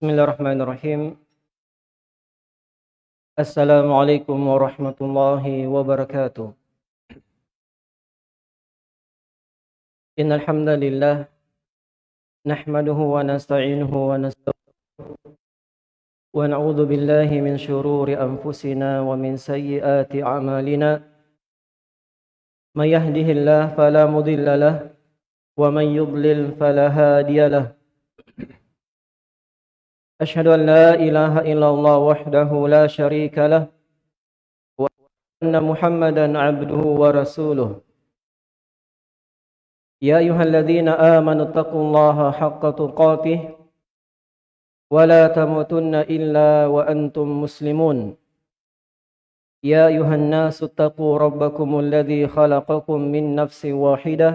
Bismillahirrahmanirrahim. Assalamualaikum warahmatullahi wabarakatuh. Innal hamdalillah nahmaduhu wa nasta'inuhu wa nastaghfiruh wa na'udzu billahi min shururi anfusina wa min sayyiati a'malina. May yahdihillahu fala mudilla lahu wa man yudlil fala hadiya lahu. أشهد أن لا إله إلا الله وحده لا شريك له وأن محمدا عبده ورسوله. يا أيها الذين آمنوا اتقوا الله حق تقاته ولا تموتن إلا وأنتم مسلمون. يا أيها الناس اتقوا ربكم الذي خلقكم من نفس واحدة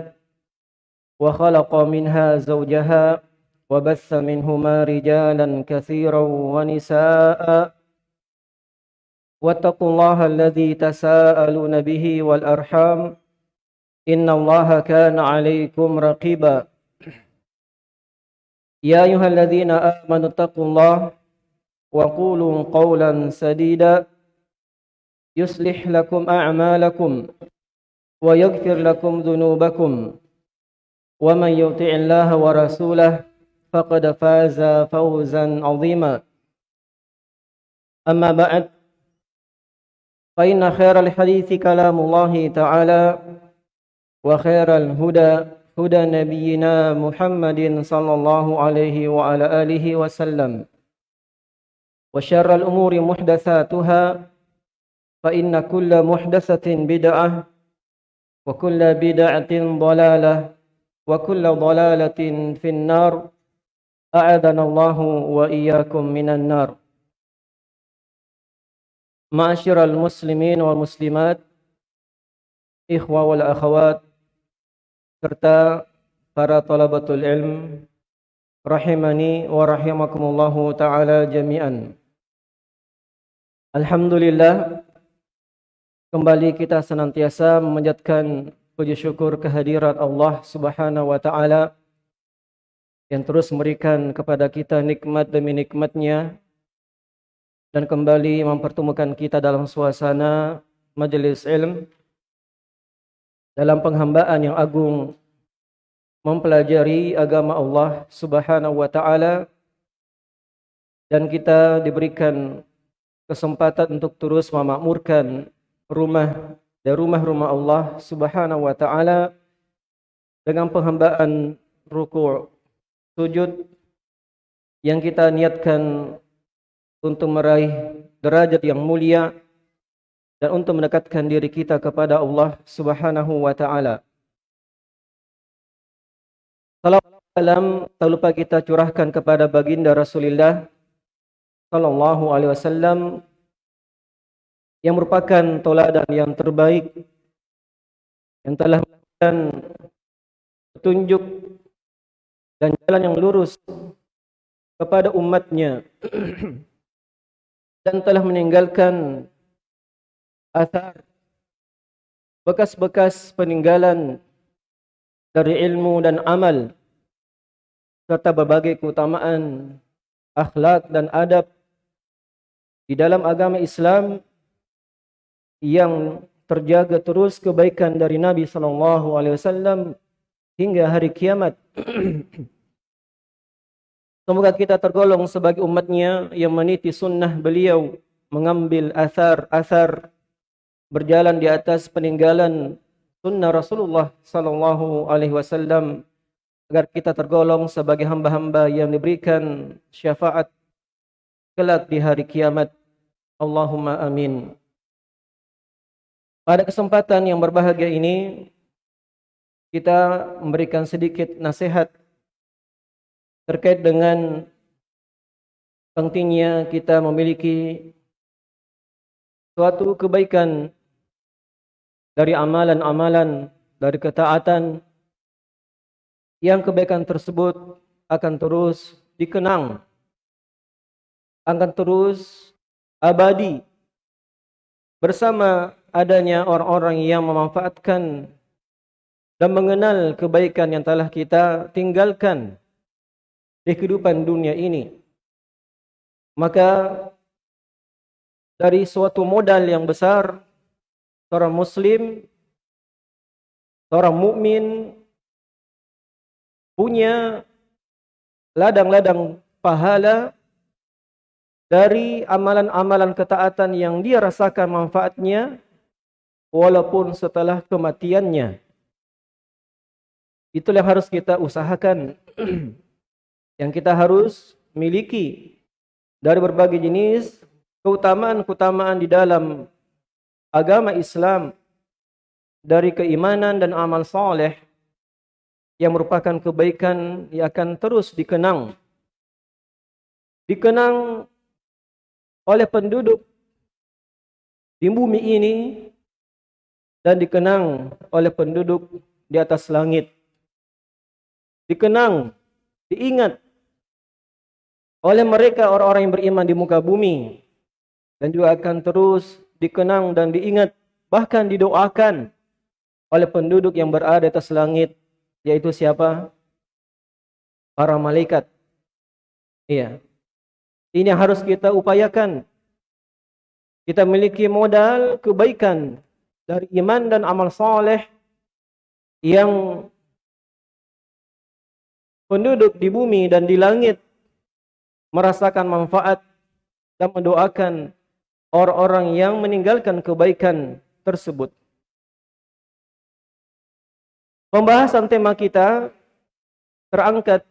وخلق منها زوجها وبث منهما رجالا كثيرا ونساء واتقوا الله الذي تساءلون به والأرحام إن الله كان عليكم رقيبا. يا أيها الذين آمنوا اتقوا الله وقولوا قولا سديدا. يصلح لكم أعمالكم ويغفر لكم ذنوبكم. ومن يطع الله ورسوله فقد فاز فوزا عظيما. أما بعد فإن خير الحديث كلام الله تعالى وخير الهدى هدى نبينا محمد صلى الله عليه وعلى آله وسلم. وشر الأمور محدثاتها فإن كل محدثة بدعة وكل بدعة ضلالة وكل ضلالة في النار. أعاذنا الله وإياكم من النار معاشر المسلمين والmuslimat ikhwa wal akhawat serta para talabatul ilm rahimani wa rahimakumullahu taala jami'an Alhamdulillah kembali kita senantiasa memanjatkan puji syukur kehadirat Allah Subhanahu wa taala yang terus memberikan kepada kita nikmat demi nikmatnya dan kembali mempertemukan kita dalam suasana majelis ilm dalam penghambaan yang agung mempelajari agama Allah Subhanahu wa taala dan kita diberikan kesempatan untuk terus memakmurkan rumah dan rumah-rumah Allah Subhanahu wa taala dengan penghambaan ruku' sujud yang kita niatkan untuk meraih derajat yang mulia dan untuk mendekatkan diri kita kepada Allah Subhanahu wa taala. Salam tak lupa kita curahkan kepada baginda Rasulullah sallallahu alaihi wasallam yang merupakan teladan yang terbaik yang telah memberikan petunjuk dan jalan yang lurus kepada umatnya dan telah meninggalkan asar bekas-bekas peninggalan dari ilmu dan amal serta berbagai keutamaan akhlak dan adab di dalam agama Islam yang terjaga terus kebaikan dari Nabi sallallahu alaihi wasallam hingga hari kiamat. Semoga kita tergolong sebagai umatnya yang meniti sunnah beliau, mengambil asar-asar berjalan di atas peninggalan sunnah Rasulullah sallallahu alaihi wasallam agar kita tergolong sebagai hamba-hamba yang diberikan syafaat kelak di hari kiamat. Allahumma amin. Pada kesempatan yang berbahagia ini kita memberikan sedikit nasihat terkait dengan pentingnya kita memiliki suatu kebaikan dari amalan-amalan, dari ketaatan yang kebaikan tersebut akan terus dikenang, akan terus abadi bersama adanya orang-orang yang memanfaatkan dan mengenal kebaikan yang telah kita tinggalkan di kehidupan dunia ini Maka dari suatu modal yang besar seorang muslim seorang mukmin punya ladang-ladang pahala dari amalan-amalan ketaatan yang dia rasakan manfaatnya walaupun setelah kematiannya. Itulah yang harus kita usahakan. yang kita harus miliki dari berbagai jenis keutamaan-keutamaan di dalam agama Islam dari keimanan dan amal soleh yang merupakan kebaikan yang akan terus dikenang. Dikenang oleh penduduk di bumi ini dan dikenang oleh penduduk di atas langit. Dikenang, diingat oleh mereka orang-orang yang beriman di muka bumi dan juga akan terus dikenang dan diingat bahkan didoakan oleh penduduk yang berada di atas langit yaitu siapa? Para malaikat. Iya. Ini harus kita upayakan. Kita memiliki modal kebaikan dari iman dan amal soleh yang penduduk di bumi dan di langit merasakan manfaat dan mendoakan orang-orang yang meninggalkan kebaikan tersebut. Pembahasan tema kita terangkat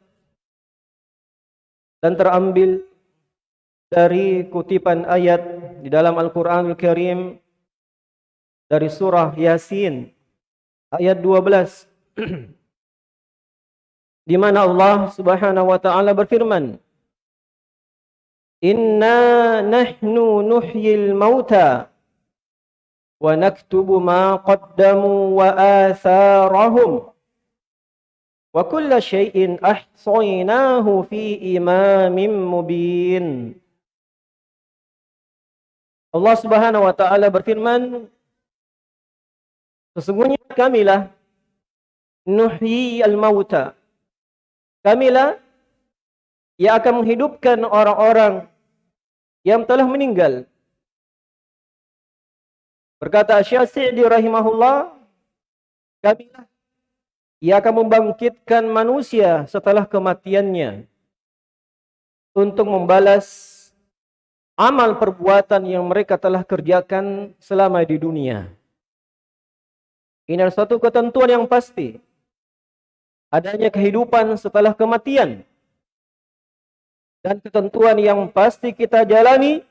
dan terambil dari kutipan ayat di dalam Al-Quranul Karim dari surah Yasin ayat 12 di mana Allah Subhanahu wa taala berfirman Inna nahnu nuhyil mauta wa naktubu ma qaddamu wa atharahum wa kulla syai'in ahsaynahu fi imamin mubin Allah Subhanahu wa taala berfirman Sesungguhnya kamilah nuhyi al-mauta. Kamilah yang akan menghidupkan orang-orang yang telah meninggal. Berkata Syafi'i rahimahullah, kamilah yang akan membangkitkan manusia setelah kematiannya untuk membalas amal perbuatan yang mereka telah kerjakan selama di dunia. Ini adalah satu ketentuan yang pasti. Adanya kehidupan setelah kematian. Dan ketentuan yang pasti kita jalani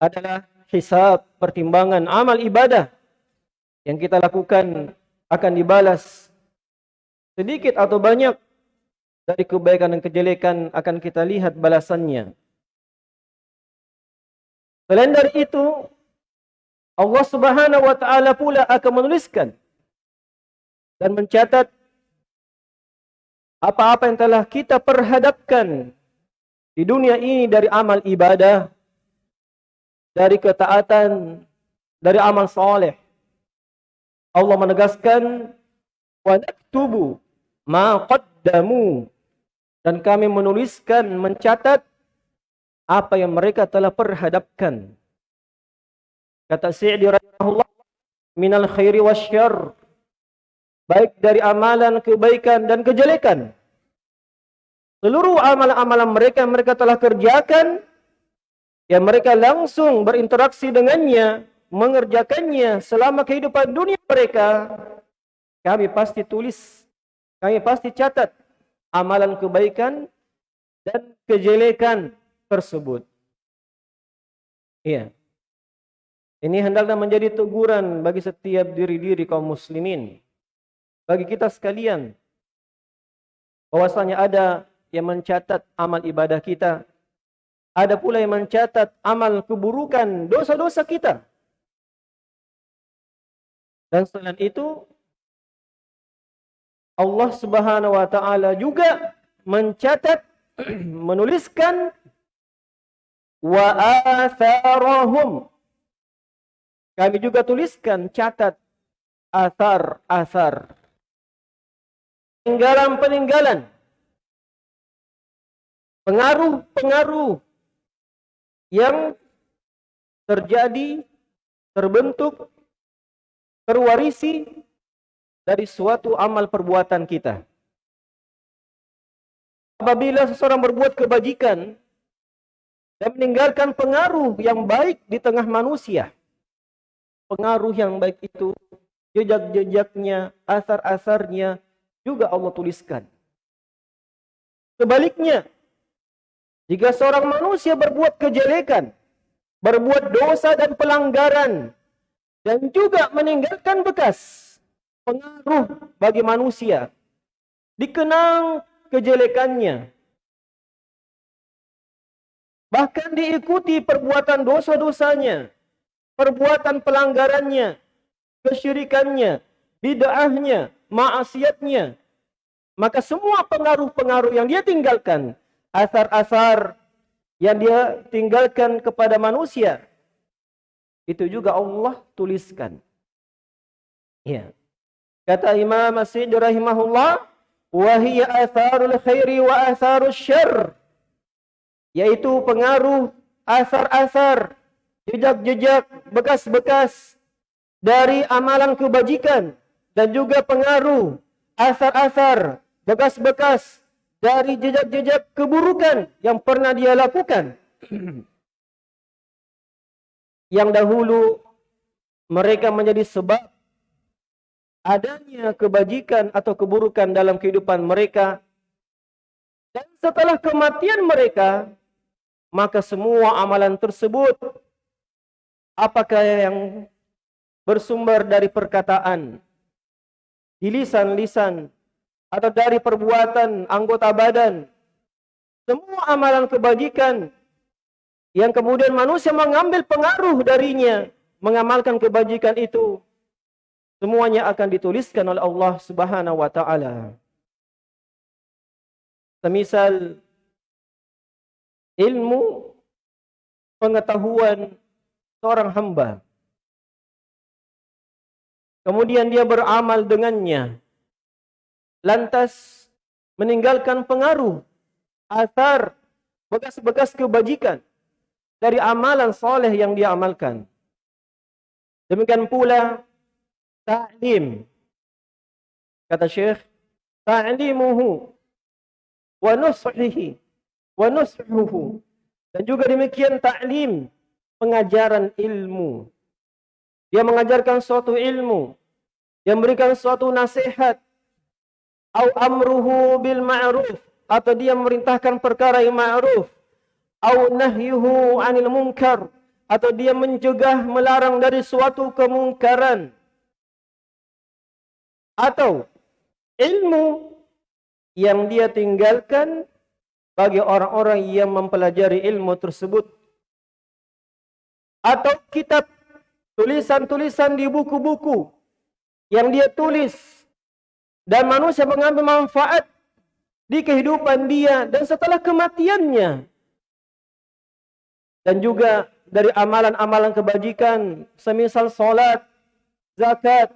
adalah hisab pertimbangan amal ibadah yang kita lakukan akan dibalas sedikit atau banyak dari kebaikan dan kejelekan akan kita lihat balasannya. Selain dari itu, Allah Subhanahu wa taala pula akan menuliskan dan mencatat apa-apa yang telah kita perhadapkan di dunia ini dari amal ibadah, dari ketaatan, dari amal soleh. Allah menegaskan naktubu ma qaddamu dan kami menuliskan mencatat apa yang mereka telah perhadapkan Kata Sa'di rahimahullah, minal khairi wasyarr. Baik dari amalan kebaikan dan kejelekan. Seluruh amalan-amalan mereka mereka telah kerjakan yang mereka langsung berinteraksi dengannya, mengerjakannya selama kehidupan dunia mereka, kami pasti tulis, kami pasti catat amalan kebaikan dan kejelekan tersebut. Iya. Ini hendaklah menjadi teguran bagi setiap diri-diri kaum muslimin. Bagi kita sekalian. Bahwasanya ada yang mencatat amal ibadah kita. Ada pula yang mencatat amal keburukan, dosa-dosa kita. Dan selain itu, Allah subhanahu wa ta'ala juga mencatat, menuliskan wa kami juga tuliskan, catat asar-asar. Peninggalan-peninggalan. Pengaruh-pengaruh yang terjadi, terbentuk, terwarisi dari suatu amal perbuatan kita. Apabila seseorang berbuat kebajikan dan meninggalkan pengaruh yang baik di tengah manusia, pengaruh yang baik itu jejak-jejaknya, asar-asarnya juga Allah tuliskan. Sebaliknya, jika seorang manusia berbuat kejelekan, berbuat dosa dan pelanggaran, dan juga meninggalkan bekas pengaruh bagi manusia, dikenang kejelekannya. Bahkan diikuti perbuatan dosa-dosanya, perbuatan pelanggarannya, kesyirikannya, bid'ahnya, maksiatnya. Maka semua pengaruh-pengaruh yang dia tinggalkan, asar-asar yang dia tinggalkan kepada manusia, itu juga Allah tuliskan. Ya. Kata Imam Masjid rahimahullah, atharul khairi wa atharul syarr yaitu pengaruh asar-asar jejak-jejak bekas-bekas dari amalan kebajikan dan juga pengaruh asar-asar bekas-bekas dari jejak-jejak keburukan yang pernah dia lakukan. Yang dahulu mereka menjadi sebab adanya kebajikan atau keburukan dalam kehidupan mereka. Dan setelah kematian mereka maka semua amalan tersebut apakah yang bersumber dari perkataan di lisan-lisan atau dari perbuatan anggota badan semua amalan kebajikan yang kemudian manusia mengambil pengaruh darinya mengamalkan kebajikan itu Semuanya akan dituliskan oleh Allah Subhanahu wa taala. Semisal ilmu pengetahuan seorang hamba. Kemudian dia beramal dengannya. Lantas meninggalkan pengaruh asar bekas-bekas kebajikan dari amalan soleh yang dia amalkan. Demikian pula ta'lim. Kata Syekh, ta'limuhu wa nushihi wa nushuhu. Dan juga demikian ta'lim, pengajaran ilmu. Dia mengajarkan suatu ilmu, dia memberikan suatu nasihat, au amruhu bil ma'ruf. Atau dia memerintahkan perkara yang ma'ruf, au nahyuhu 'anil munkar. Atau dia mencegah melarang dari suatu kemungkaran. Atau ilmu yang dia tinggalkan bagi orang-orang yang mempelajari ilmu tersebut. Atau kitab tulisan-tulisan di buku-buku yang dia tulis dan manusia mengambil manfaat di kehidupan dia dan setelah kematiannya. Dan juga dari amalan-amalan kebajikan semisal salat, zakat,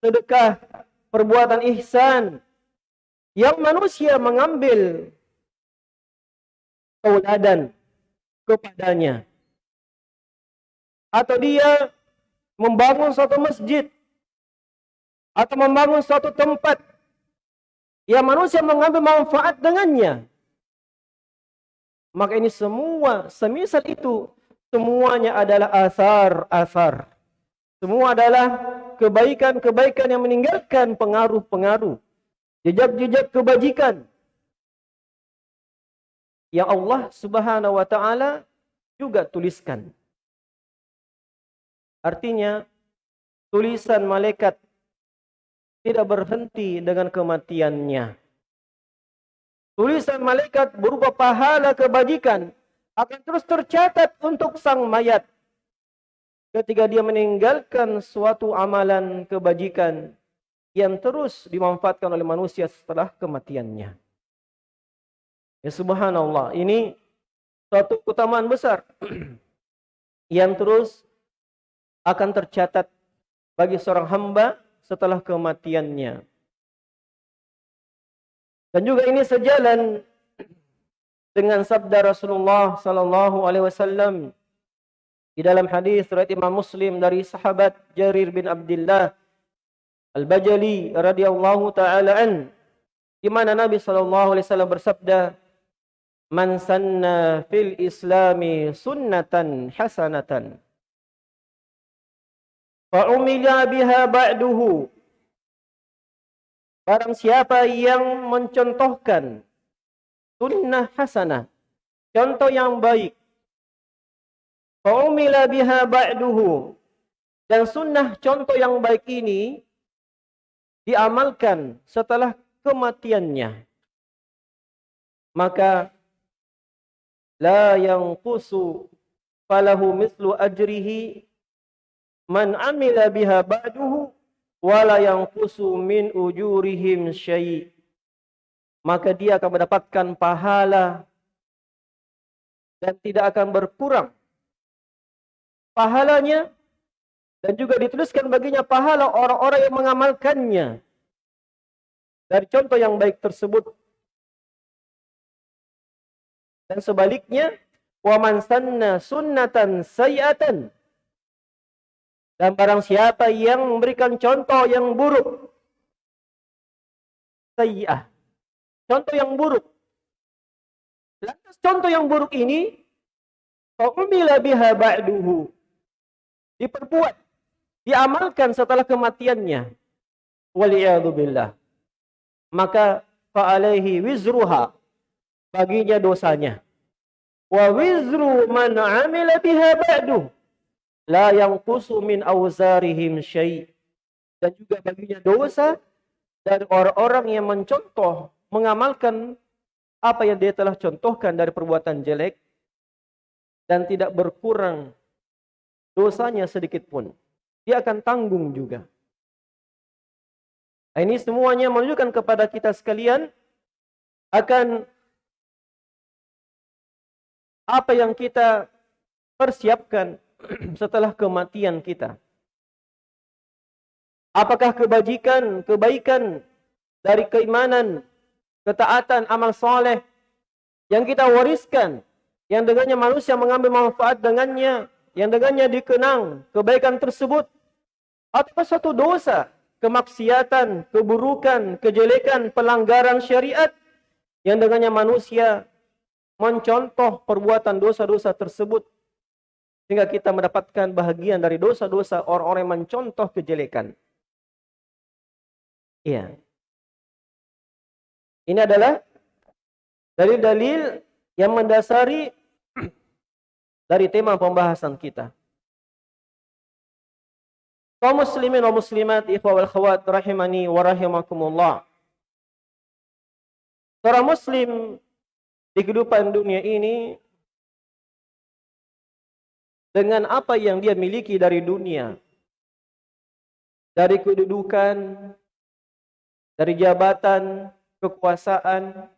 sedekah perbuatan ihsan yang manusia mengambil tauladan kepadanya. Atau dia membangun suatu masjid atau membangun suatu tempat yang manusia mengambil manfaat dengannya maka ini semua semisal itu semuanya adalah asar-asar semua adalah kebaikan-kebaikan yang meninggalkan pengaruh-pengaruh. Jejak-jejak kebajikan. Yang Allah subhanahu wa ta'ala juga tuliskan. Artinya, tulisan malaikat tidak berhenti dengan kematiannya. Tulisan malaikat berupa pahala kebajikan akan terus tercatat untuk sang mayat ketika dia meninggalkan suatu amalan kebajikan yang terus dimanfaatkan oleh manusia setelah kematiannya. Ya subhanallah, ini suatu keutamaan besar yang terus akan tercatat bagi seorang hamba setelah kematiannya. Dan juga ini sejalan dengan sabda Rasulullah sallallahu alaihi wasallam di dalam hadis riwayat Imam Muslim dari sahabat Jarir bin Abdullah Al-Bajali radhiyallahu taala an di mana Nabi sallallahu alaihi wasallam bersabda Man sanna fil islami sunnatan hasanatan fa umila biha ba'duhu. Barang siapa yang mencontohkan sunnah hasanah, contoh yang baik, faumila biha ba'duhu, dan sunnah contoh yang baik ini diamalkan setelah kematiannya, maka la yang falahu mislu ajrihi man amila biha ba'duhu wala min ujurihim syai' maka dia akan mendapatkan pahala dan tidak akan berkurang pahalanya dan juga dituliskan baginya pahala orang-orang yang mengamalkannya. Dari contoh yang baik tersebut. Dan sebaliknya wa man sanna sunnatan sayyatan dan barang siapa yang memberikan contoh yang buruk. Sayyah. Contoh yang buruk. Lantas contoh yang buruk ini. Fa'umila biha ba'duhu. Diperbuat. Diamalkan setelah kematiannya. Waliyadu billah. Maka fa'alaihi wizruha. Baginya dosanya. Wa wizru man amila biha ba'duhu la yang min awzarihim syai' dan juga baginya dosa dari orang-orang yang mencontoh mengamalkan apa yang dia telah contohkan dari perbuatan jelek dan tidak berkurang dosanya sedikit pun. Dia akan tanggung juga. Ini semuanya menunjukkan kepada kita sekalian akan apa yang kita persiapkan setelah kematian kita. Apakah kebajikan, kebaikan dari keimanan, ketaatan, amal soleh yang kita wariskan, yang dengannya manusia mengambil manfaat dengannya, yang dengannya dikenang kebaikan tersebut, atau suatu dosa, kemaksiatan, keburukan, kejelekan, pelanggaran syariat, yang dengannya manusia mencontoh perbuatan dosa-dosa tersebut sehingga kita mendapatkan bahagian dari dosa-dosa orang-orang yang mencontoh kejelekan. Iya. Ini adalah dalil-dalil yang mendasari dari tema pembahasan kita. Kaum muslimin wa muslimat, ikhwa wal khawat rahimani wa rahimakumullah. Seorang muslim di kehidupan dunia ini dengan apa yang dia miliki dari dunia. Dari kedudukan, dari jabatan, kekuasaan,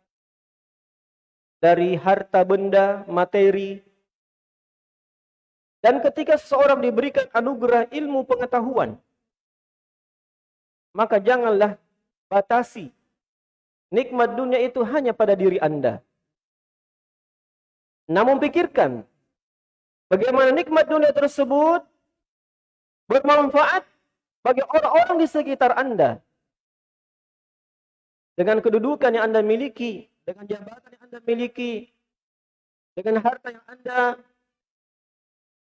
dari harta benda, materi. Dan ketika seseorang diberikan anugerah ilmu pengetahuan, maka janganlah batasi nikmat dunia itu hanya pada diri Anda. Namun pikirkan Bagaimana nikmat dunia tersebut bermanfaat bagi orang-orang di sekitar Anda. Dengan kedudukan yang Anda miliki, dengan jabatan yang Anda miliki, dengan harta yang Anda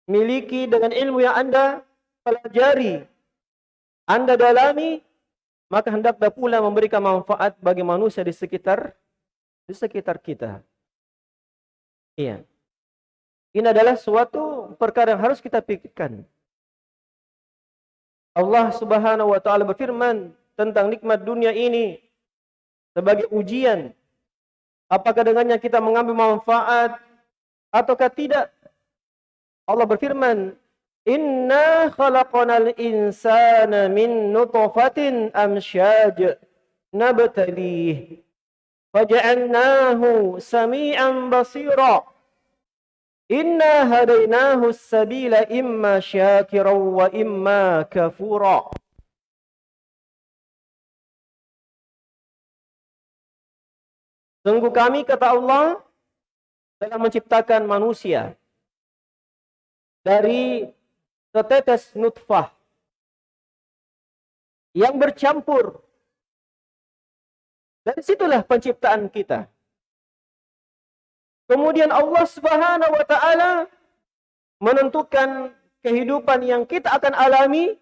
miliki, dengan ilmu yang Anda pelajari, Anda dalami, maka hendaklah pula memberikan manfaat bagi manusia di sekitar di sekitar kita. Iya. Ini adalah suatu perkara yang harus kita pikirkan. Allah Subhanahu wa taala berfirman tentang nikmat dunia ini sebagai ujian. Apakah dengannya kita mengambil manfaat ataukah tidak? Allah berfirman, "Inna khalaqnal insana min nutfatin amsyaj nabtalih faja'alnahu sami'an basira." Inna hadainahu sabila imma syakiran wa imma kafura. Sungguh kami kata Allah dalam menciptakan manusia dari setetes nutfah yang bercampur. Dari situlah penciptaan kita. Kemudian Allah Subhanahu wa taala menentukan kehidupan yang kita akan alami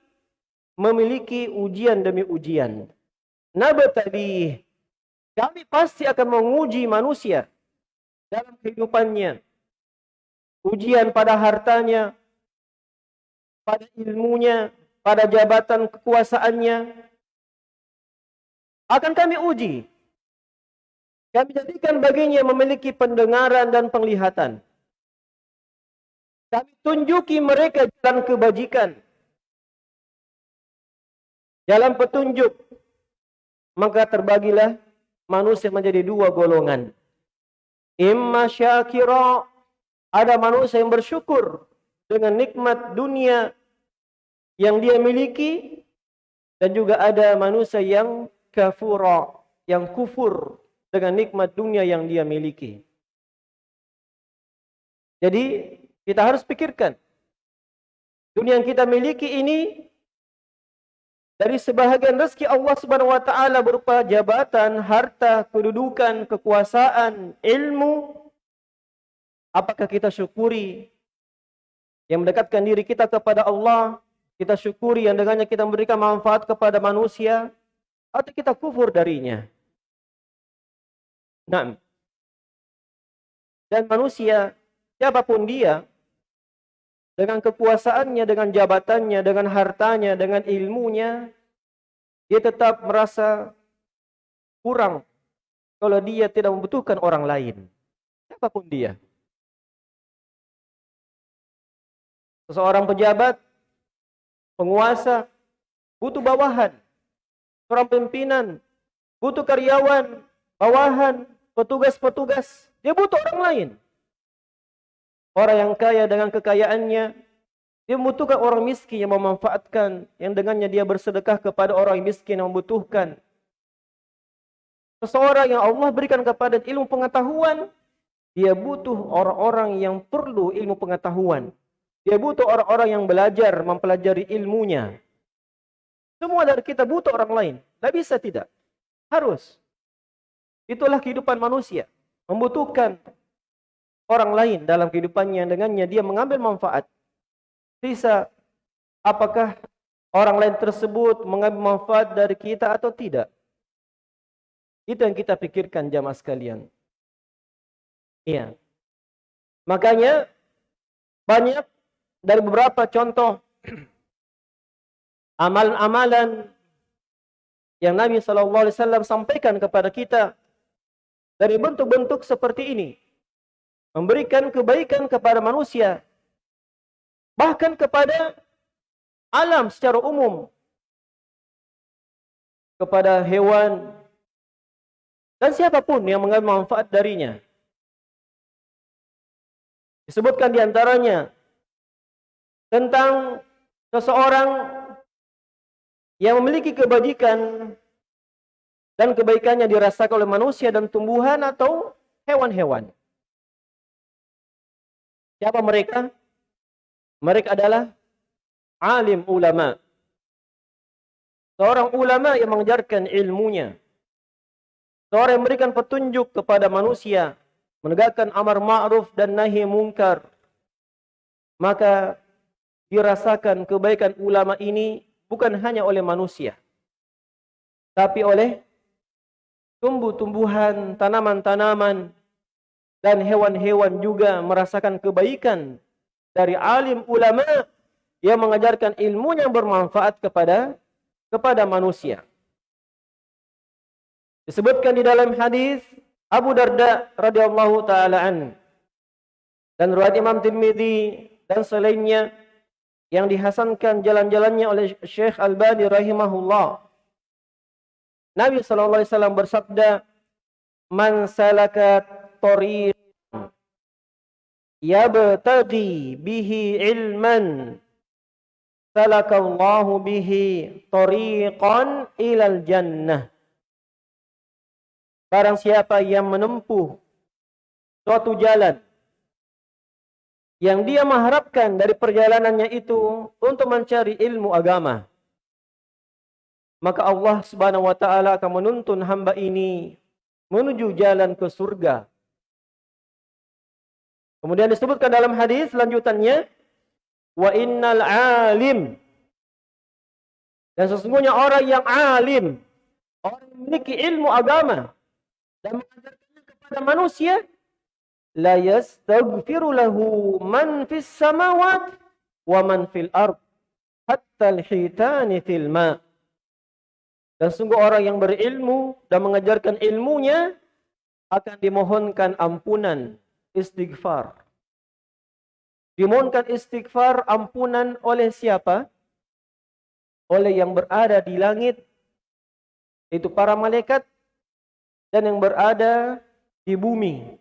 memiliki ujian demi ujian. Nabtali kami pasti akan menguji manusia dalam kehidupannya. Ujian pada hartanya, pada ilmunya, pada jabatan kekuasaannya. Akan kami uji. Kami jadikan baginya memiliki pendengaran dan penglihatan. Kami tunjuki mereka jalan kebajikan. Jalan petunjuk. Maka terbagilah manusia menjadi dua golongan. Imma syakira. Ada manusia yang bersyukur dengan nikmat dunia yang dia miliki. Dan juga ada manusia yang kafura. Yang kufur dengan nikmat dunia yang dia miliki. Jadi kita harus pikirkan. Dunia yang kita miliki ini dari sebahagian rezeki Allah Subhanahu wa taala berupa jabatan, harta, kedudukan, kekuasaan, ilmu. Apakah kita syukuri yang mendekatkan diri kita kepada Allah, kita syukuri yang dengannya kita memberikan manfaat kepada manusia atau kita kufur darinya? Nah, dan manusia siapa pun dia dengan kekuasaannya, dengan jabatannya, dengan hartanya, dengan ilmunya, dia tetap merasa kurang kalau dia tidak membutuhkan orang lain. Siapa pun dia. Seseorang pejabat, penguasa, butuh bawahan. Seorang pimpinan, butuh karyawan, bawahan, petugas-petugas. Dia butuh orang lain. Orang yang kaya dengan kekayaannya, dia membutuhkan orang miskin yang memanfaatkan, yang dengannya dia bersedekah kepada orang miskin yang membutuhkan. Seseorang yang Allah berikan kepada ilmu pengetahuan, dia butuh orang-orang yang perlu ilmu pengetahuan. Dia butuh orang-orang yang belajar, mempelajari ilmunya. Semua dari kita butuh orang lain. Tidak bisa tidak. Harus. Itulah kehidupan manusia. Membutuhkan orang lain dalam kehidupannya dengannya dia mengambil manfaat. Bisa apakah orang lain tersebut mengambil manfaat dari kita atau tidak? Itu yang kita pikirkan jamaah sekalian. Iya. Makanya banyak dari beberapa contoh amalan-amalan yang Nabi wasallam sampaikan kepada kita dari bentuk-bentuk seperti ini. Memberikan kebaikan kepada manusia, bahkan kepada alam secara umum, kepada hewan, dan siapa pun yang mengambil manfaat darinya. Disebutkan di antaranya tentang seseorang yang memiliki kebajikan dan kebaikannya dirasakan oleh manusia dan tumbuhan atau hewan-hewan. Siapa mereka? Mereka adalah alim ulama. Seorang ulama yang mengajarkan ilmunya. Seorang yang memberikan petunjuk kepada manusia. Menegakkan amar ma'ruf dan nahi mungkar. Maka dirasakan kebaikan ulama ini bukan hanya oleh manusia. Tapi oleh tumbuh-tumbuhan, tanaman-tanaman, dan hewan-hewan juga merasakan kebaikan dari alim ulama yang mengajarkan ilmu yang bermanfaat kepada kepada manusia. Disebutkan di dalam hadis Abu Darda radhiyallahu taala an dan riwayat Imam Tirmizi dan selainnya yang dihasankan jalan-jalannya oleh Syekh Albani rahimahullah. Nabi sallallahu alaihi wasallam bersabda, "Man salaka tariq yabtaghi bihi ilman salakallahu bihi tariqan ilal jannah Barang siapa yang menempuh suatu jalan yang dia mengharapkan dari perjalanannya itu untuk mencari ilmu agama. Maka Allah Subhanahu wa taala akan menuntun hamba ini menuju jalan ke surga. Kemudian disebutkan dalam hadis lanjutannya wa innal alim dan sesungguhnya orang yang alim orang yang memiliki ilmu agama dan mengajarkannya kepada manusia la yastaghfiru lahu man fis samawat wa man fil ard hatta al-hitani fil ma' Dan sungguh orang yang berilmu dan mengajarkan ilmunya akan dimohonkan ampunan istighfar. Dimohonkan istighfar ampunan oleh siapa? Oleh yang berada di langit, itu para malaikat, dan yang berada di bumi.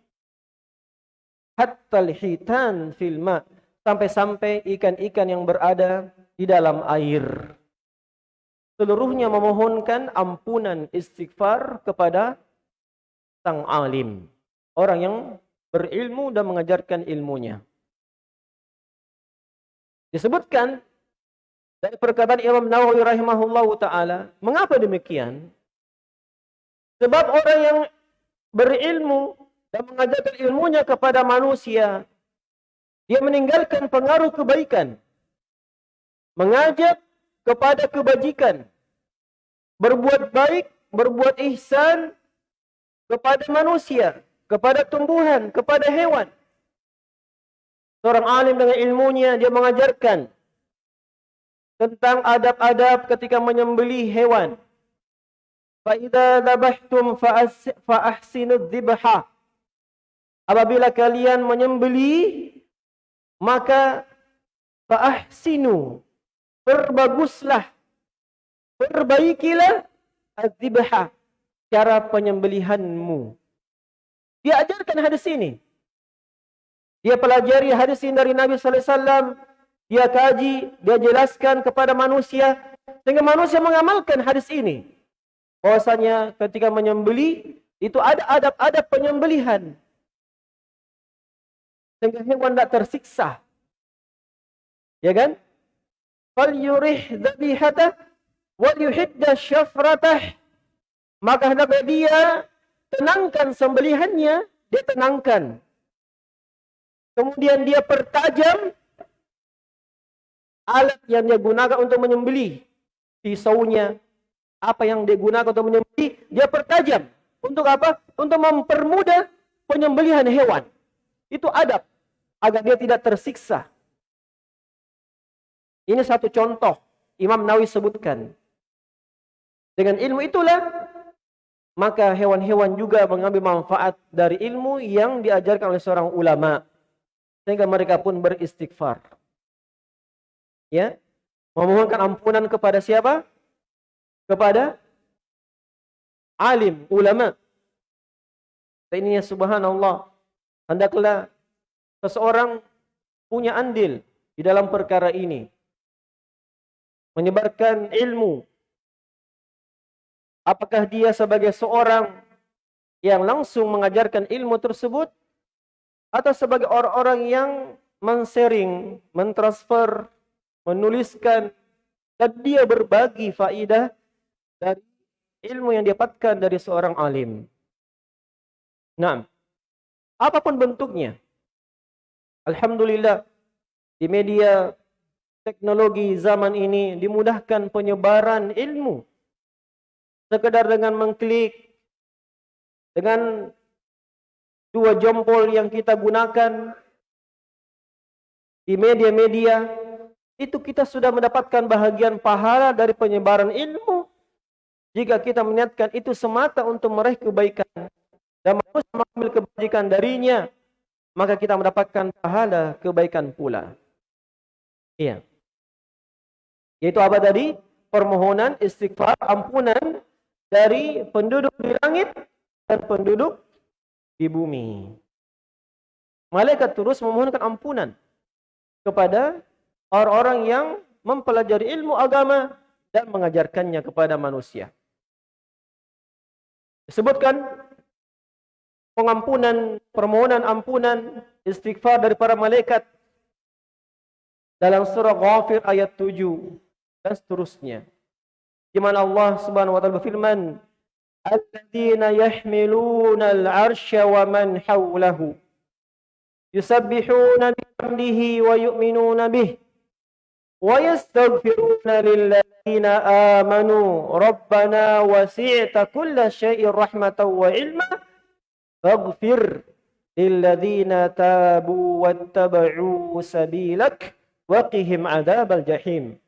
Hatta hitan filma, sampai-sampai ikan-ikan yang berada di dalam air seluruhnya memohonkan ampunan istighfar kepada sang alim. Orang yang berilmu dan mengajarkan ilmunya. Disebutkan dari perkataan Imam Nawawi rahimahullah ta'ala. Mengapa demikian? Sebab orang yang berilmu dan mengajarkan ilmunya kepada manusia. Dia meninggalkan pengaruh kebaikan. Mengajak kepada kebajikan. Berbuat baik, berbuat ihsan kepada manusia, kepada tumbuhan, kepada hewan. Seorang alim dengan ilmunya dia mengajarkan tentang adab-adab ketika menyembelih hewan. Dhabhtum fa ahsinu dzibha. Apabila kalian menyembelih maka fa ahsinu perbaguslah, perbaikilah azibha cara penyembelihanmu. Dia ajarkan hadis ini. Dia pelajari hadis ini dari Nabi sallallahu alaihi wasallam. Dia kaji, dia jelaskan kepada manusia sehingga manusia mengamalkan hadis ini. Bahwasanya ketika menyembeli itu ada adab-adab penyembelihan. Sehingga hewan tidak tersiksa. Ya kan? Falyurih dhabihatah wal yuhidda syafratah maka hendaklah dia tenangkan sembelihannya dia tenangkan kemudian dia pertajam alat yang dia gunakan untuk menyembelih pisaunya apa yang dia gunakan untuk menyembelih dia pertajam. Untuk apa? Untuk mempermudah penyembelihan hewan. Itu adab agar dia tidak tersiksa ini satu contoh Imam Nawawi sebutkan. Dengan ilmu itulah maka hewan-hewan juga mengambil manfaat dari ilmu yang diajarkan oleh seorang ulama sehingga mereka pun beristighfar. Ya. Memohonkan ampunan kepada siapa? Kepada alim, ulama. Dan subhanallah. Hendaklah seseorang punya andil di dalam perkara ini menyebarkan ilmu. Apakah dia sebagai seorang yang langsung mengajarkan ilmu tersebut atau sebagai orang-orang yang mensharing, mentransfer, menuliskan dan dia berbagi faidah dari ilmu yang didapatkan dari seorang alim. Nah, apa pun bentuknya. Alhamdulillah di media teknologi zaman ini dimudahkan penyebaran ilmu. Sekedar dengan mengklik, dengan dua jempol yang kita gunakan di media-media, itu kita sudah mendapatkan bahagian pahala dari penyebaran ilmu. Jika kita meniatkan itu semata untuk meraih kebaikan dan manusia mengambil kebajikan darinya, maka kita mendapatkan pahala kebaikan pula. Iya. Yaitu apa tadi? Permohonan istighfar, ampunan dari penduduk di langit dan penduduk di bumi. Malaikat terus memohonkan ampunan kepada orang-orang yang mempelajari ilmu agama dan mengajarkannya kepada manusia. Disebutkan pengampunan, permohonan ampunan, istighfar dari para malaikat dalam surah Ghafir ayat 7 dan seterusnya. Di mana Allah Subhanahu wa taala berfirman, "Alladzina yahmiluna al-'arsya wa man hawlahu yusabbihuna bihamdihi wa yu'minuna bihi wa yastaghfiruna lilladzina amanu rabbana wasi'ta kulla syai'in rahmatan wa 'ilma faghfir lilladzina tabu wattaba'u sabilak waqihim adzabal jahim.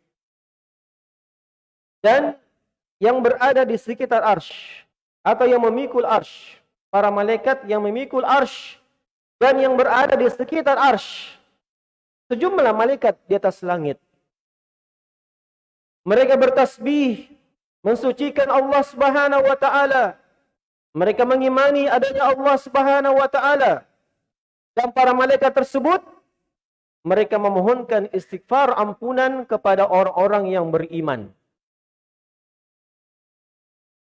Dan yang berada di sekitar arsh atau yang memikul arsh, para malaikat yang memikul arsh dan yang berada di sekitar arsh, sejumlah malaikat di atas langit. Mereka bertasbih, mensucikan Allah Subhanahu wa taala. Mereka mengimani adanya Allah Subhanahu wa taala. Dan para malaikat tersebut mereka memohonkan istighfar ampunan kepada orang-orang yang beriman.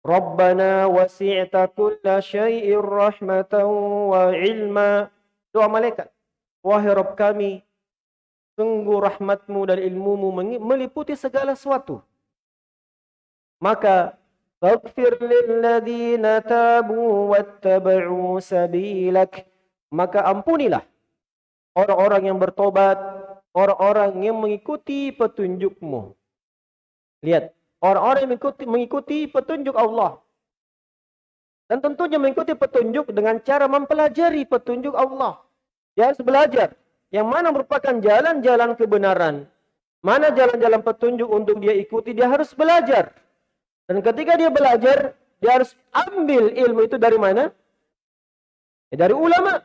Rabbana wasi'ta kulla syai'ir rahmatan wa ilma. Doa malaikat. Wahai Rabb kami, sungguh rahmatmu dan ilmumu meliputi segala sesuatu. Maka, Faghfir lilladzina tabu wattaba'u sabilak. Maka ampunilah orang-orang yang bertobat, orang-orang yang mengikuti petunjukmu. Lihat, orang-orang yang mengikuti, mengikuti petunjuk Allah. Dan tentunya mengikuti petunjuk dengan cara mempelajari petunjuk Allah. Dia harus belajar. Yang mana merupakan jalan-jalan kebenaran. Mana jalan-jalan petunjuk untuk dia ikuti, dia harus belajar. Dan ketika dia belajar, dia harus ambil ilmu itu dari mana? Ya, dari ulama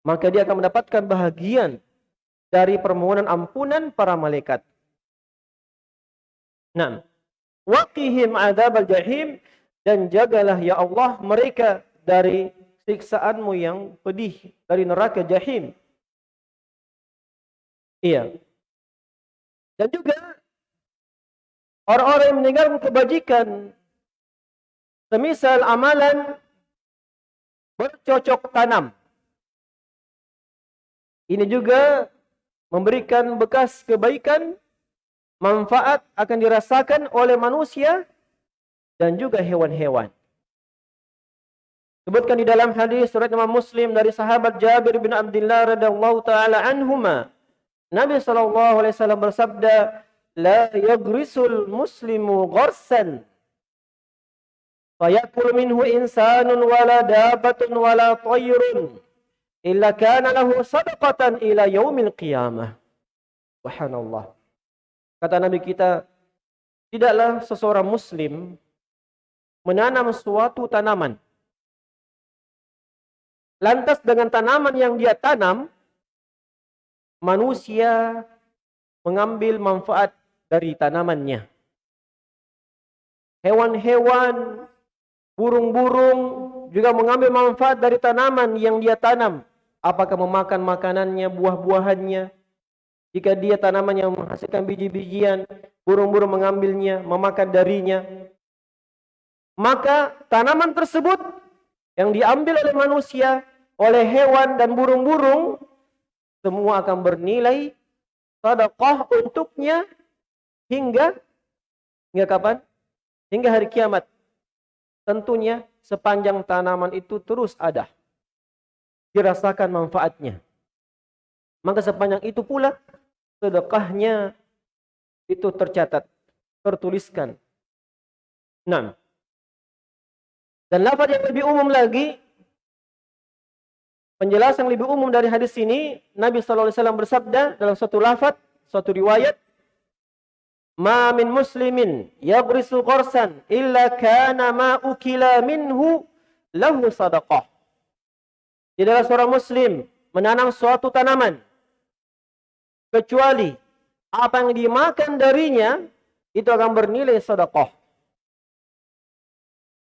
maka dia akan mendapatkan bahagian dari permohonan ampunan para malaikat. Nah, waqihim adzabal jahim dan jagalah ya Allah mereka dari siksaanmu yang pedih dari neraka jahim. Iya. Dan juga orang-orang yang meninggalkan kebajikan semisal amalan bercocok tanam ini juga memberikan bekas kebaikan, manfaat akan dirasakan oleh manusia dan juga hewan-hewan. Sebutkan di dalam hadis surat Imam Muslim dari sahabat Jabir bin Abdullah radhiyallahu taala anhuma. Nabi sallallahu alaihi wasallam bersabda, "La yagrisul muslimu gharsan fayakul minhu insanun wala dabatun wala tayrun." illa kana lahu sadaqatan ila yaumil qiyamah. Subhanallah. Kata Nabi kita, tidaklah seseorang muslim menanam suatu tanaman. Lantas dengan tanaman yang dia tanam, manusia mengambil manfaat dari tanamannya. Hewan-hewan, burung-burung juga mengambil manfaat dari tanaman yang dia tanam. Apakah memakan makanannya, buah-buahannya? Jika dia tanaman yang menghasilkan biji-bijian, burung-burung mengambilnya, memakan darinya. Maka tanaman tersebut yang diambil oleh manusia, oleh hewan dan burung-burung, semua akan bernilai sedekah untuknya hingga hingga kapan? Hingga hari kiamat. Tentunya sepanjang tanaman itu terus ada dirasakan manfaatnya. Maka sepanjang itu pula sedekahnya itu tercatat, tertuliskan. Nah, dan lafaz yang lebih umum lagi, penjelasan lebih umum dari hadis ini, Nabi SAW bersabda dalam suatu lafaz, suatu riwayat, Ma min muslimin yabrisu qarsan illa kana ma ukila minhu lahu sadaqah. Tidaklah seorang muslim menanam suatu tanaman kecuali apa yang dimakan darinya itu akan bernilai sedekah.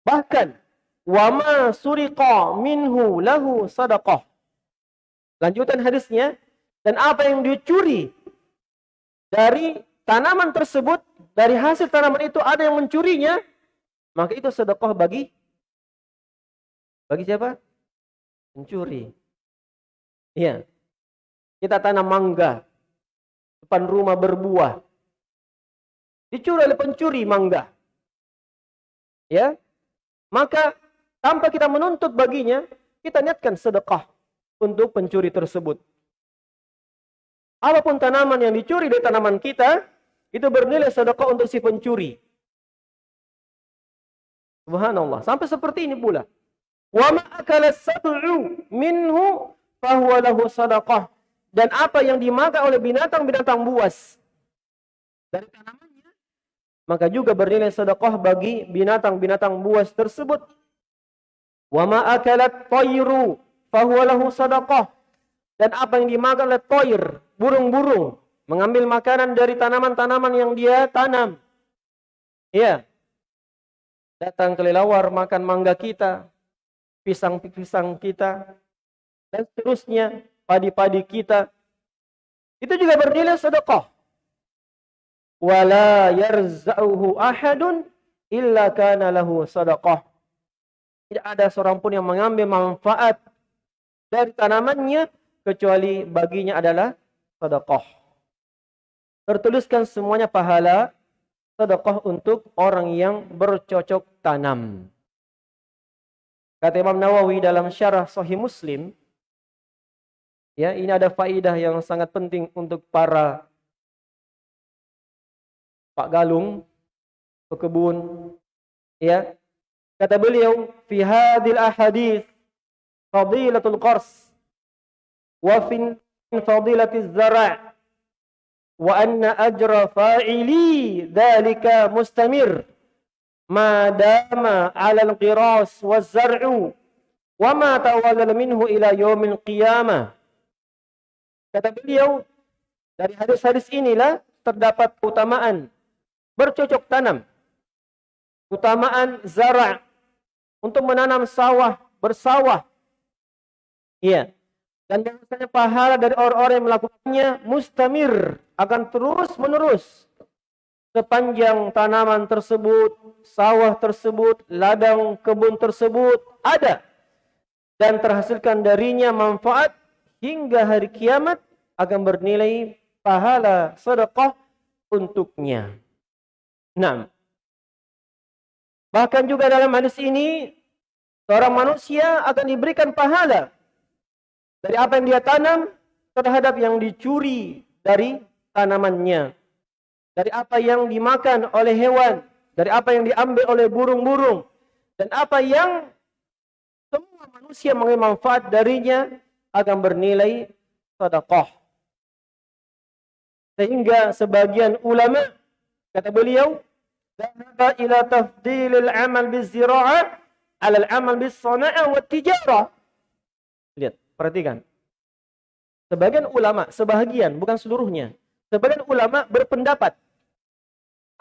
Bahkan wama suriqa minhu lahu sadaqah. Lanjutan hadisnya dan apa yang dicuri dari tanaman tersebut dari hasil tanaman itu ada yang mencurinya maka itu sedekah bagi bagi siapa? mencuri. Iya. Kita tanam mangga depan rumah berbuah. Dicuri oleh pencuri mangga. Ya. Maka tanpa kita menuntut baginya, kita niatkan sedekah untuk pencuri tersebut. Apa pun tanaman yang dicuri dari tanaman kita, itu bernilai sedekah untuk si pencuri. Subhanallah. Sampai seperti ini pula. Wa ma akala minhu fahuwa lahu sadaqah. Dan apa yang dimakan oleh binatang-binatang buas dari tanamannya, maka juga bernilai sedekah bagi binatang-binatang buas tersebut. Wa ma akalat tayru fahuwa lahu sadaqah. Dan apa yang dimakan oleh toir, burung-burung, mengambil makanan dari tanaman-tanaman yang dia tanam. Iya. Datang kelelawar makan mangga kita, pisang-pisang kita, dan seterusnya, padi-padi kita. Itu juga bernilai sedekah. Wala yarza'uhu ahadun illa kana lahu sedekah. Tidak ada seorang pun yang mengambil manfaat dari tanamannya kecuali baginya adalah sedekah. Tertuliskan semuanya pahala sedekah untuk orang yang bercocok tanam. Kata Imam Nawawi dalam syarah Sahih Muslim, ya ini ada faidah yang sangat penting untuk para Pak Galung, pekebun, ya. Kata beliau, fi hadil ahadith fadilatul qars wa fi fadilatiz zara' wa anna ajra fa'ili dhalika mustamir ma dama 'ala al-qiras waz-zar'u wa ma tawallal minhu ila yaumil qiyamah. Kata beliau, dari hadis-hadis inilah terdapat keutamaan bercocok tanam. Keutamaan zara' untuk menanam sawah, bersawah. Iya. Dan bahwasanya pahala dari orang-orang yang melakukannya mustamir akan terus menerus sepanjang tanaman tersebut, sawah tersebut, ladang kebun tersebut ada dan terhasilkan darinya manfaat hingga hari kiamat akan bernilai pahala sedekah untuknya. Nah, bahkan juga dalam hadis ini seorang manusia akan diberikan pahala dari apa yang dia tanam terhadap yang dicuri dari tanamannya dari apa yang dimakan oleh hewan, dari apa yang diambil oleh burung-burung, dan apa yang semua manusia mengambil manfaat darinya akan bernilai sedekah. Sehingga sebagian ulama kata beliau, "Dhahaba ila tafdilil amal bizira'ah 'ala al-amal bis-sana'ah wa tijarah." Lihat, perhatikan. Sebagian ulama, sebahagian, bukan seluruhnya. Sebagian ulama berpendapat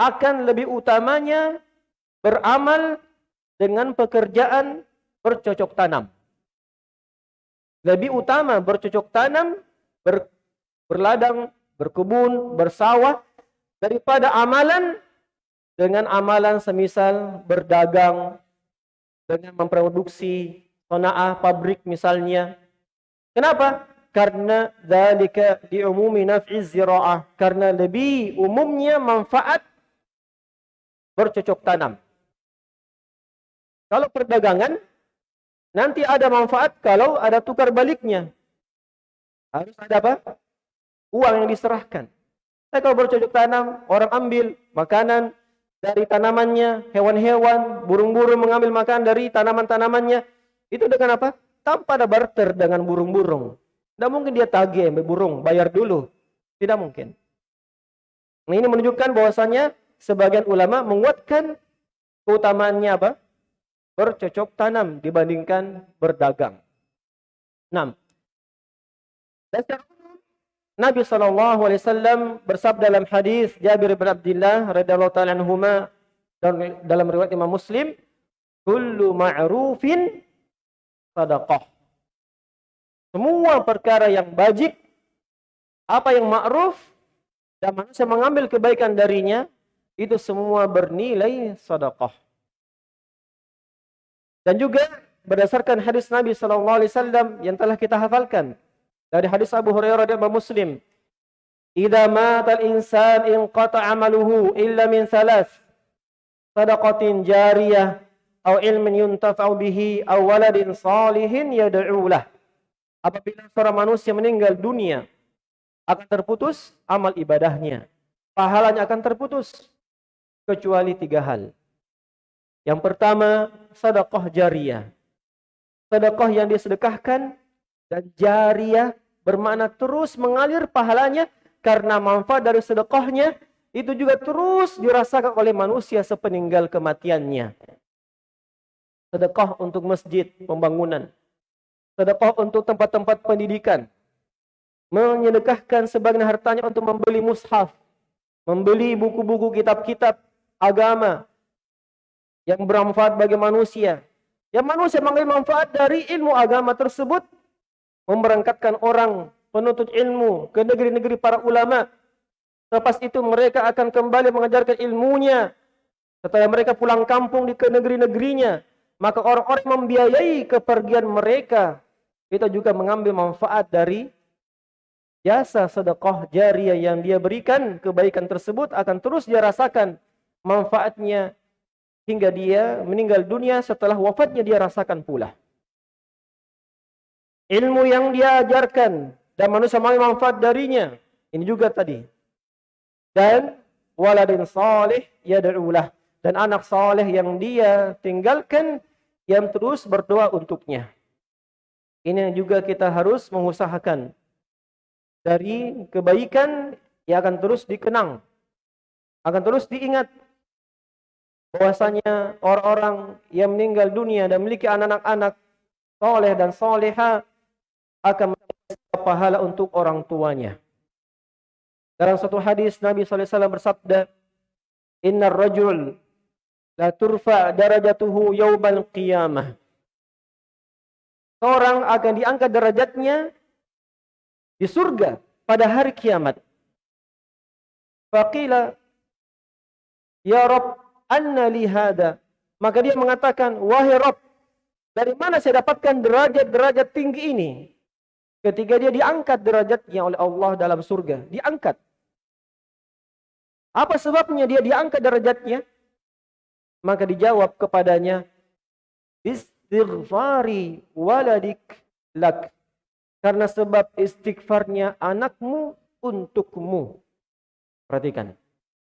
akan lebih utamanya beramal dengan pekerjaan bercocok tanam. Lebih utama bercocok tanam, ber, berladang, berkebun, bersawah daripada amalan dengan amalan semisal berdagang dengan memproduksi sona'ah pabrik misalnya. Kenapa? Karena dalika diumumi naf'i zira'ah. Karena lebih umumnya manfaat bercocok tanam. Kalau perdagangan, nanti ada manfaat kalau ada tukar baliknya. Harus ada apa? Uang yang diserahkan. Tapi kalau bercocok tanam, orang ambil makanan dari tanamannya, hewan-hewan, burung-burung mengambil makan dari tanaman-tanamannya. Itu dengan apa? Tanpa ada barter dengan burung-burung. Tidak mungkin dia tagih burung, bayar dulu. Tidak mungkin. Nah, ini menunjukkan bahwasannya sebagian ulama menguatkan keutamaannya apa? Bercocok tanam dibandingkan berdagang. 6. Dan Nabi sallallahu alaihi wasallam bersabda dalam hadis Jabir bin Abdullah radhiyallahu taala anhuma dalam riwayat Imam Muslim, "Kullu ma'rufin sadaqah." Semua perkara yang bajik, apa yang ma'ruf dan manusia mengambil kebaikan darinya, itu semua bernilai sedekah. Dan juga berdasarkan hadis Nabi sallallahu alaihi wasallam yang telah kita hafalkan dari hadis Abu Hurairah dan Muslim idza mata al-insan inqata 'amaluhu illa min thalath sadaqatin jariyah aw ilmin yuntafa'u bihi aw waladin salihin yad'u lah. Apabila seorang manusia meninggal dunia akan terputus amal ibadahnya. Pahalanya akan terputus kecuali tiga hal yang pertama sedekah jariyah sedekah yang disedekahkan dan jariyah bermakna terus mengalir pahalanya karena manfaat dari sedekahnya itu juga terus dirasakan oleh manusia sepeninggal kematiannya. Sedekah untuk masjid, pembangunan. Sedekah untuk tempat-tempat pendidikan. Menyedekahkan sebagian hartanya untuk membeli mushaf. Membeli buku-buku kitab-kitab agama. Yang bermanfaat bagi manusia. Yang manusia mengambil manfaat dari ilmu agama tersebut. Memberangkatkan orang penuntut ilmu ke negeri-negeri para ulama. Lepas itu mereka akan kembali mengajarkan ilmunya. Setelah mereka pulang kampung di ke negeri-negerinya, maka orang-orang membiayai kepergian mereka. Kita juga mengambil manfaat dari jasa sedekah jariah yang dia berikan. Kebaikan tersebut akan terus dia rasakan manfaatnya hingga dia meninggal dunia setelah wafatnya dia rasakan pula. Ilmu yang dia ajarkan dan manusia mengambil manfaat darinya. Ini juga tadi. Dan waladin salih yad'ulah dan anak saleh yang dia tinggalkan yang terus berdoa untuknya. Ini yang juga kita harus mengusahakan dari kebaikan yang akan terus dikenang, akan terus diingat bahwasanya orang-orang yang meninggal dunia dan memiliki anak-anak soleh dan soleha akan pahala untuk orang tuanya. Dalam satu hadis Nabi SAW bersabda, Inna rajul la turfa darajatuhu yawmal qiyamah. Seorang akan diangkat derajatnya di surga pada hari kiamat. Faqila, Ya Rabb, anna li hada. Maka dia mengatakan, Wahai Rabb, dari mana saya dapatkan derajat-derajat tinggi ini? Ketika dia diangkat derajatnya oleh Allah dalam surga. Diangkat. Apa sebabnya dia diangkat derajatnya? Maka dijawab kepadanya. Istighfari waladik lak. Karena sebab istighfarnya anakmu untukmu. Perhatikan.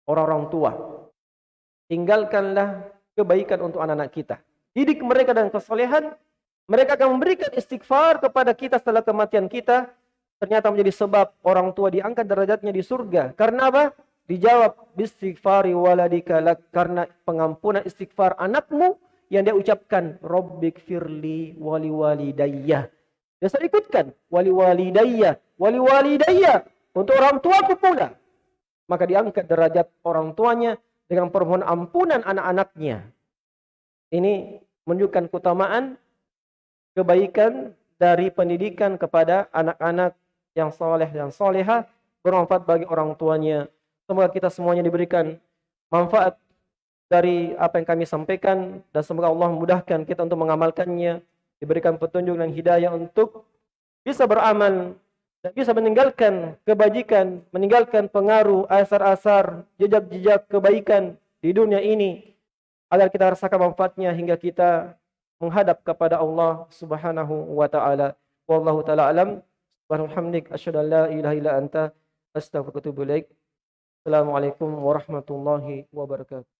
Orang-orang tua. Tinggalkanlah kebaikan untuk anak-anak kita. Didik mereka dan kesolehan mereka akan memberikan istighfar kepada kita setelah kematian kita. Ternyata menjadi sebab orang tua diangkat derajatnya di surga. Karena apa? Dijawab, istighfari waladika lak. Karena pengampunan istighfar anakmu yang dia ucapkan, Rabbik firli wali walidayya. Dia selalu ikutkan, wali walidayya, wali walidayya. Untuk orang tuaku pula. Maka diangkat derajat orang tuanya dengan permohonan ampunan anak-anaknya. Ini menunjukkan keutamaan kebaikan dari pendidikan kepada anak-anak yang soleh dan soleha bermanfaat bagi orang tuanya. Semoga kita semuanya diberikan manfaat dari apa yang kami sampaikan dan semoga Allah memudahkan kita untuk mengamalkannya, diberikan petunjuk dan hidayah untuk bisa beramal dan bisa meninggalkan kebajikan, meninggalkan pengaruh asar-asar, jejak-jejak kebaikan di dunia ini agar kita rasakan manfaatnya hingga kita menghadap kepada Allah Subhanahu wa taala. Wallahu taala alam. Subhanalhamdik asyhadu an la ilaha illa anta ilaik. Assalamualaikum warahmatullahi wabarakatuh.